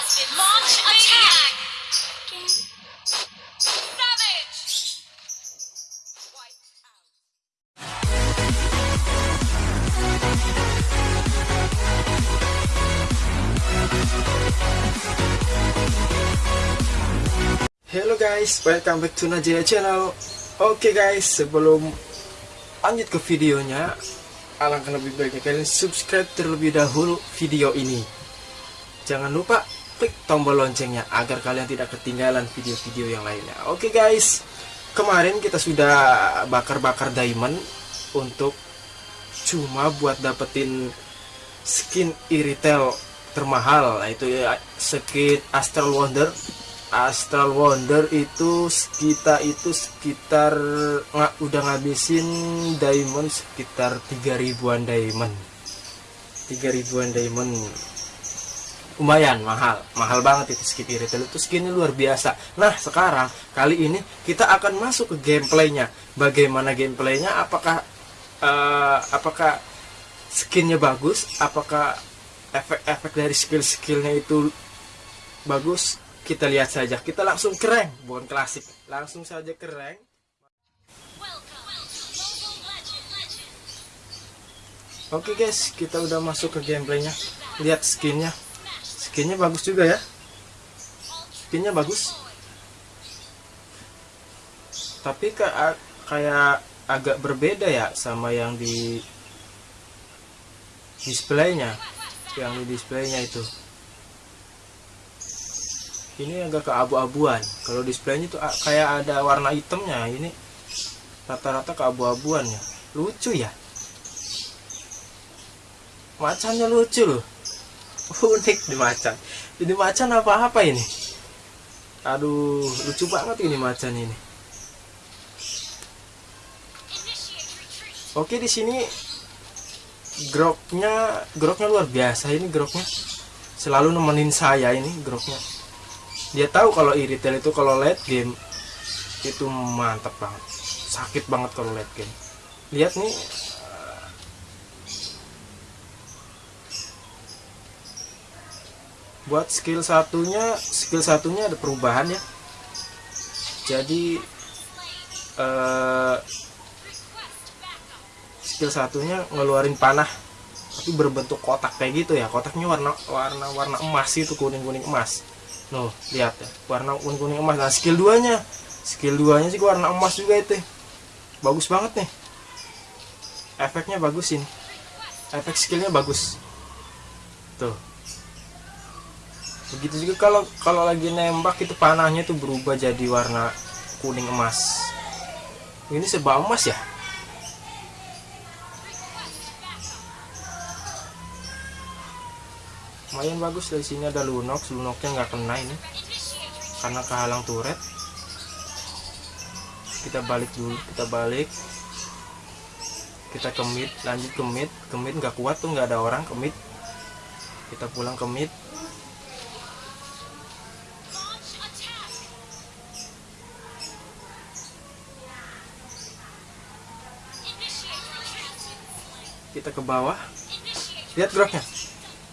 Hello guys, welcome back to Najaya Channel. Oke guys, sebelum lanjut ke videonya, alangkah lebih baiknya kalian subscribe terlebih dahulu video ini. Jangan lupa klik tombol loncengnya agar kalian tidak ketinggalan video-video yang lainnya. Oke guys, kemarin kita sudah bakar-bakar diamond untuk cuma buat dapetin skin iritel termahal, yaitu ya skin Astral Wonder. Astral Wonder itu kita itu sekitar nggak udah ngabisin diamond sekitar 3 ribuan diamond. 3 ribuan diamond lumayan mahal. Mahal banget itu skin retail itu. Skinnya luar biasa. Nah sekarang kali ini kita akan masuk ke gameplaynya. Bagaimana gameplaynya? Apakah eh, apakah skinnya bagus? Apakah efek-efek dari skill-skillnya itu bagus? Kita lihat saja. Kita langsung keren bukan klasik. Langsung saja keren oke guys. Kita udah masuk ke gameplaynya. Lihat skinnya skinnya bagus juga ya. Skinnya bagus. Tapi kayak kayak agak berbeda ya sama yang di displaynya. Yang di displaynya itu. Ini agak keabu-abuan. Kalau displaynya a- kayak ada warna hitamnya. Ini rata-rata keabu-abuan ya lucu ya. Macannya lucu loh unik di macan. Ini macan apa-apa ini? Aduh lucu banget ini macan ini. Oke di sini groknya groknya luar biasa ini groknya. Selalu nemenin saya ini groknya. Dia tahu kalau iritel itu kalau late game itu mantap banget. Sakit banget kalau late game. Lihat nih buat skill satunya skill satunya ada perubahan ya. Jadi eh, skill satunya ngeluarin panah tapi berbentuk kotak kayak gitu ya. Kotaknya warna warna warna emas itu kuning kuning emas. Nuh, lihat ya warna kuning kuning emas. Nah skill 2 nya skill 2 nya sih warna emas juga itu. Bagus banget nih. Efeknya bagus ini. Efek skillnya bagus. Tuh begitu juga kalau kalau lagi nembak itu panahnya tuh berubah jadi warna kuning emas. Ini serba emas ya? Lumayan bagus dari sini ada lunox. Lunoknya nggak kena ini karena kehalang turret kita balik dulu kita balik. Kita ke mid lanjut ke mid. Ke mid nggak kuat tuh nggak ada orang ke mid. Kita pulang ke mid Launch attack. Initiate retreat. Kita ke bawah. Lihat groknya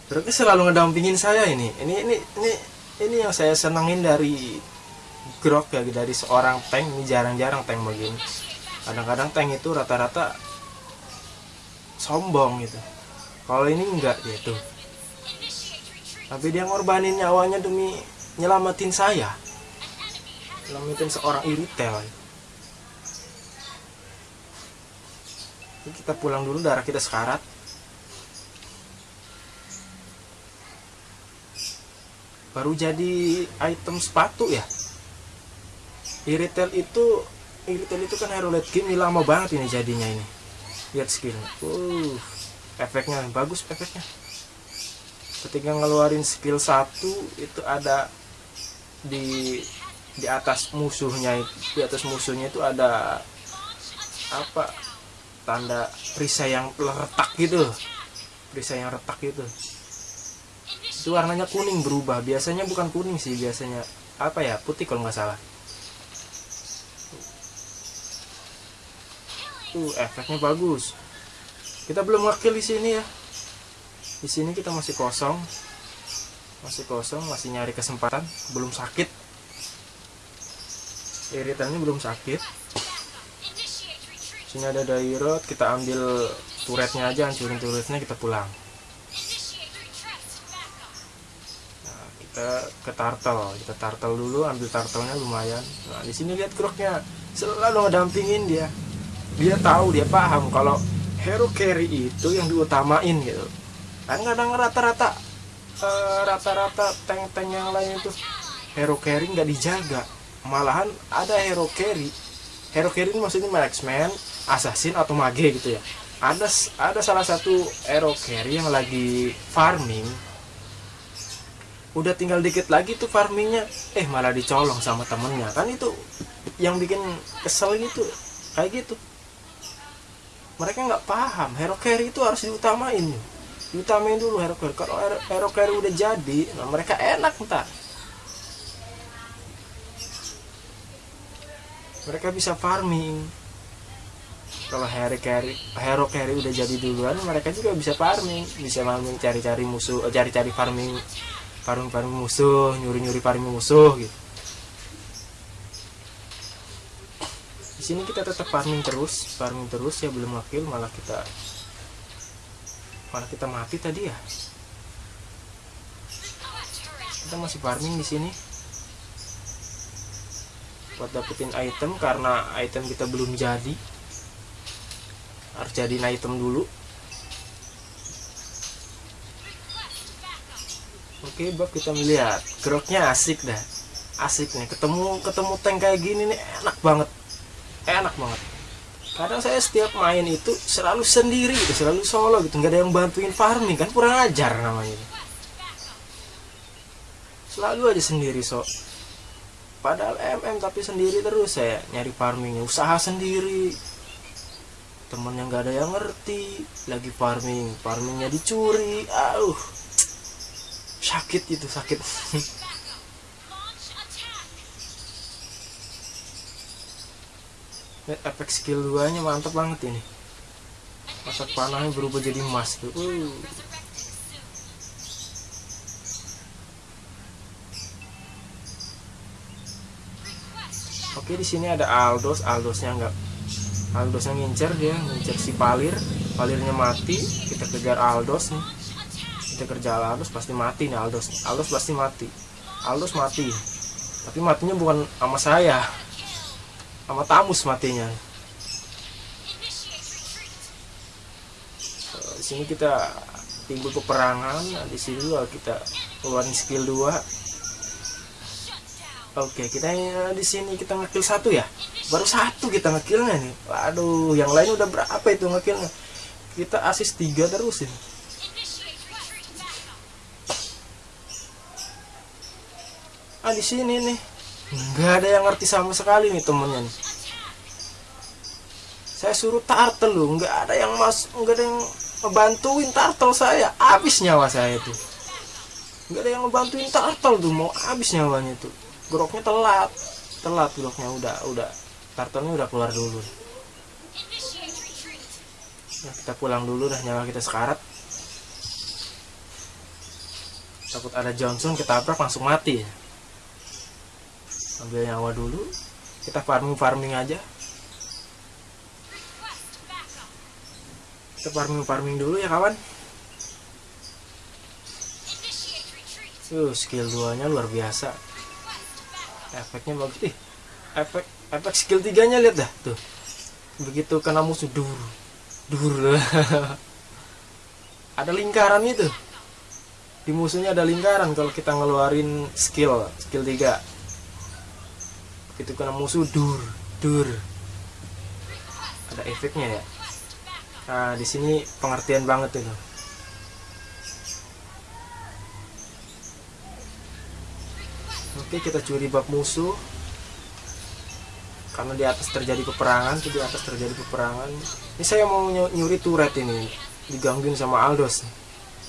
groknya selalu ngedampingin saya ini. Ini ini ini ini yang saya senengin dari grok ya dari seorang tank. Ini jarang-jarang tank begini. Kadang-kadang tank itu rata-rata sombong gitu. Kalau ini enggak initiate retreat. tapi dia ngorbanin nyawanya demi nyelamatin saya. Nyelamatin seorang iritel Ini kita pulang dulu darah kita sekarat. Baru jadi item sepatu ya? Iritel itu iritel itu kan hero game ini lama banget ini jadinya ini. Lihat skillnya. Uh efeknya bagus efeknya. Ketika ngeluarin skill satu itu ada di di atas musuhnya di atas musuhnya itu ada apa tanda perisai yang retak gitu. Perisai yang retak gitu. Itu warnanya kuning berubah. Biasanya bukan kuning sih biasanya apa ya? Putih kalau nggak salah. Tuh efeknya bagus. Kita belum wakil di sini ya. Di sini kita masih kosong. Masih kosong masih nyari kesempatan. Belum sakit. Iritannya belum sakit. Sini ada dairot kita ambil turretnya aja hancurin turretnya kita pulang. Nah, kita ke turtle kita turtle dulu ambil turtlenya lumayan. Nah di sini lihat kroknya selalu ngedampingin dia. Dia tahu dia paham kalau hero carry itu yang diutamain gitu. Kan kadang rata-rata eh, rata-rata tank-tank yang lain itu hero carry nggak dijaga. Malahan ada hero carry hero carry ini maksudnya marksman assassin atau mage gitu ya. Ada ada salah satu hero carry yang lagi farming. Udah tinggal dikit lagi tuh farmingnya. Eh malah dicolong sama temennya. Kan itu yang bikin kesel gitu. Kayak gitu. Mereka nggak paham. Hero carry itu harus diutamain. Diutamain dulu hero carry kalau hero, carry udah jadi nah mereka enak ntar mereka bisa farming. Kalau hero carry hero carry udah jadi duluan mereka juga bisa farming. Bisa farming cari-cari musuh eh, cari-cari farming farming farming musuh nyuri nyuri farming musuh gitu. Di sini kita tetap farming terus farming terus ya belum wakil malah kita malah kita mati tadi ya. Kita masih farming di sini buat dapetin item karena item kita belum jadi. Harus jadiin item dulu. Oke bab kita melihat. Groknya asik dah. Asik nih. Ketemu ketemu tank kayak gini nih enak banget. Enak banget. Kadang saya setiap main itu selalu sendiri selalu solo gitu. Nggak ada yang bantuin farming kan? Kurang ajar namanya. Selalu aja sendiri so padahal MM tapi sendiri terus saya nyari farmingnya usaha sendiri temen yang nggak ada yang ngerti lagi farming farmingnya dicuri auh sakit itu sakit. Lihat efek skill 2 nya mantap banget ini masa panahnya berubah jadi emas tuh uh. Oke di sini ada Aldos, Aldosnya nggak Aldosnya ngincer dia, ngincer si Palir, Palirnya mati, kita kejar Aldos nih, kita kerja Aldos pasti mati nih Aldos, Aldos pasti mati, Aldos mati, tapi matinya bukan sama saya, sama Tamus matinya. Eh, Di sini kita timbul peperangan, di sini juga kita keluarin skill 2 Shut down. Oke, kita di sini kita ngekill satu ya. Baru satu kita ngekillnya nih. Waduh, yang lain udah berapa itu ngekillnya? Kita asis tiga terus ini. Ah di sini nih, nggak ada yang ngerti sama sekali nih temennya nih. Saya suruh turtle loh, nggak ada yang mas, nggak ada yang ngebantuin turtle saya. Habis nyawa saya tuh. Nggak ada yang ngebantuin turtle tuh, mau habis nyawanya tuh. Groknya telat, telat groknya udah, udah. Turtle-nya udah keluar dulu. Nah, kita pulang dulu dah nyawa kita sekarat. Takut ada Johnson kita tabrak langsung mati ya. Ambil nyawa dulu. Kita farming farming aja. Kita farming farming dulu ya kawan. Tuh skill 2 nya luar biasa. Efeknya bagus. Ih, efek efek skill 3 nya lihat dah tuh. Begitu kena musuh dur. Dur. ada lingkaran itu. Di musuhnya ada lingkaran kalau kita ngeluarin skill, skill 3. Begitu kena musuh dur, dur. Ada efeknya ya. Nah, di sini pengertian banget itu. Oke, kita curi bab musuh. Karena di atas terjadi peperangan, di atas terjadi peperangan. Ini saya mau ny- nyuri turret ini, digangguin sama Aldos.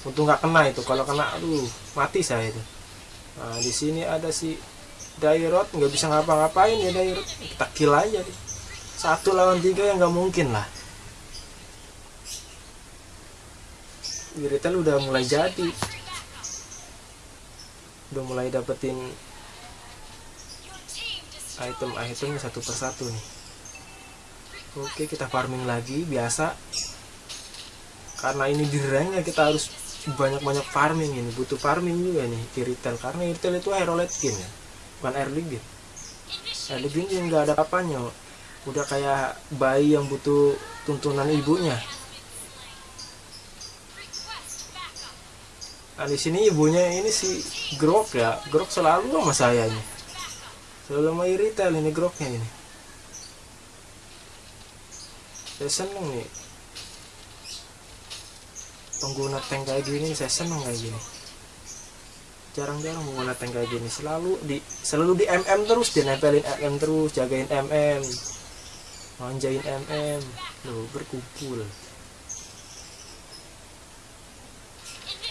Untung nggak kena itu. Kalau kena, aduh, mati saya itu. Nah, di sini ada si Dairot, nggak bisa ngapa-ngapain ya Dairot. Kita kill aja deh. Satu lawan tiga yang nggak mungkin lah. Wiritel udah mulai jadi. udah mulai dapetin item-itemnya satu persatu nih. Oke kita farming lagi biasa. Karena ini di rank ya kita harus banyak-banyak farming ini. Butuh farming juga nih di retail karena retail itu hero late game ya bukan early game early game nggak ada apanya udah kayak bayi yang butuh tuntunan ibunya. Nah di sini ibunya ini si Grok ya. Grok selalu sama saya ini selalu sama retail ini Groknya ini. Saya seneng nih. Pengguna tank kayak gini saya seneng kayak gini. Jarang-jarang pengguna tank kayak gini. Selalu di selalu di MM terus dia nempelin MM terus jagain MM manjain MM loh berkumpul.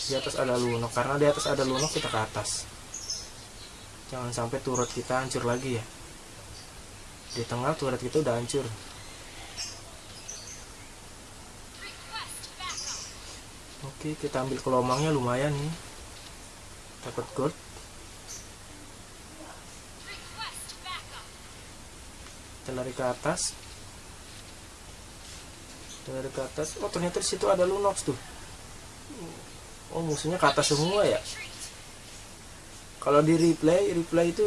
Di atas ada lunok karena di atas ada lunok kita ke atas jangan sampai turret kita hancur lagi ya di tengah turret kita udah hancur. Oke, kita ambil kelomangnya lumayan nih. Dapat gold. Kita lari ke atas. Kita lari ke atas. Oh, ternyata di situ ada Lunox tuh. Oh, musuhnya ke atas semua ya. Kalau di replay, replay itu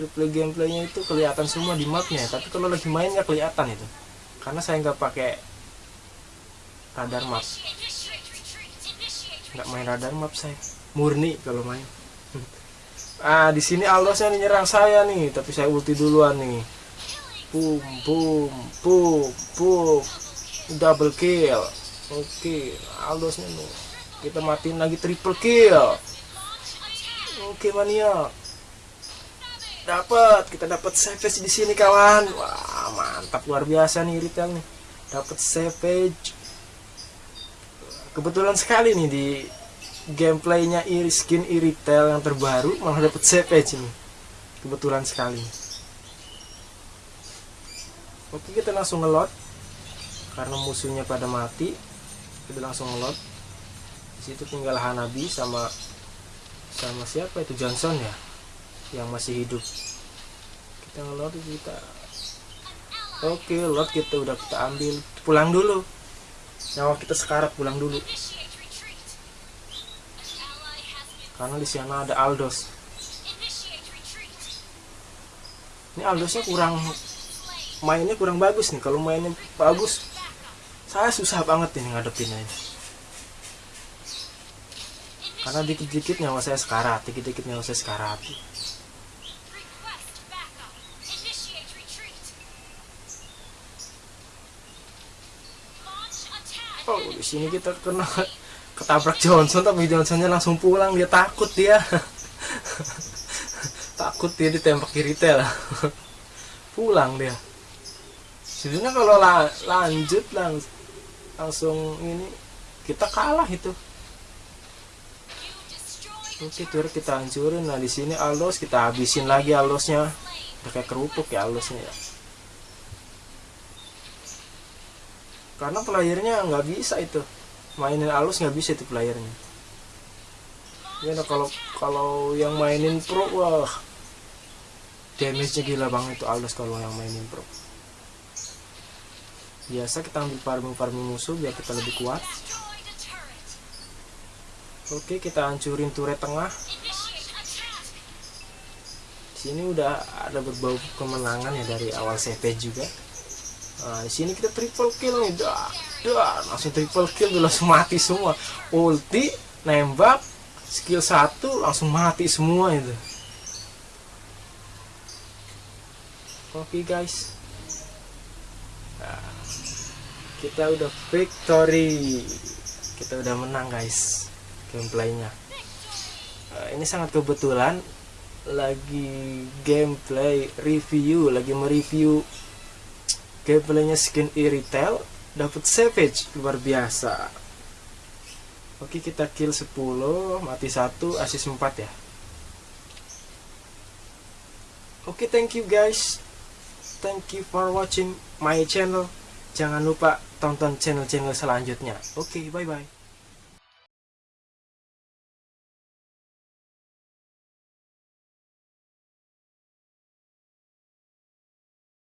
replay gameplaynya itu kelihatan semua di mapnya. Tapi kalau lagi main nggak kelihatan itu. Karena saya nggak pakai radar map. Nggak main radar map saya murni kalau main ah di sini Aldosnya nyerang saya nih tapi saya ulti duluan nih boom boom boom boom double kill oke Aldosnya nih kita matiin lagi triple kill. Oke mania. Dapat kita dapat savage di sini kawan. Wah mantap. Luar biasa nih retail nih. Dapat savage kebetulan sekali nih di gameplaynya skin iritel yang terbaru malah dapat savage ini kebetulan sekali oke kita langsung ngelot karena musuhnya pada mati kita langsung ngelot di situ tinggal Hanabi sama sama siapa itu? Johnson ya? Yang masih hidup. Kita ngelot kita. Oke lot kita udah kita ambil. Pulang dulu. Nyawa kita sekarat pulang dulu. Karena di sana ada Aldos. Ini Aldosnya kurang mainnya kurang bagus nih. Kalau mainnya bagus saya susah banget ini ngadepinnya ini. Karena dikit-dikit nyawa saya sekarat dikit-dikit nyawa saya sekarat. Oh di sini kita kena ketabrak Johnson tapi Johnsonnya langsung pulang. Dia takut dia. Takut dia ditembak kiri tel pulang dia. Sebenarnya kalau la- lanjut lang- langsung ini kita kalah itu oke turret kita hancurin nah di sini Aldos kita habisin lagi udah kayak kerupuk ya Aldosnya ya. Karena playernya nggak bisa itu. Mainin Aldos nggak bisa itu playernya ya nah, kalau kalau yang mainin pro wah damage nya gila banget itu Aldos kalau yang mainin pro. Biasa kita ambil farming farming musuh biar kita lebih kuat. Oke kita hancurin turret tengah. Attack. sini udah ada berbau kemenangan ya dari awal CP juga. Nah di sini kita triple kill nih. Dah dah langsung triple kill tuh langsung mati semua. Ulti nembak skill satu langsung mati semua itu. Oke guys. Nah, kita udah victory. Kita udah menang guys gameplaynya. Nah, ini sangat kebetulan lagi gameplay review lagi mereview gameplaynya skin e-retail dapat savage luar biasa. Oke kita kill 10 mati 1 assist 4 ya. Oke thank you guys. Thank you for watching my channel. Jangan lupa tonton channel-channel selanjutnya. Oke bye bye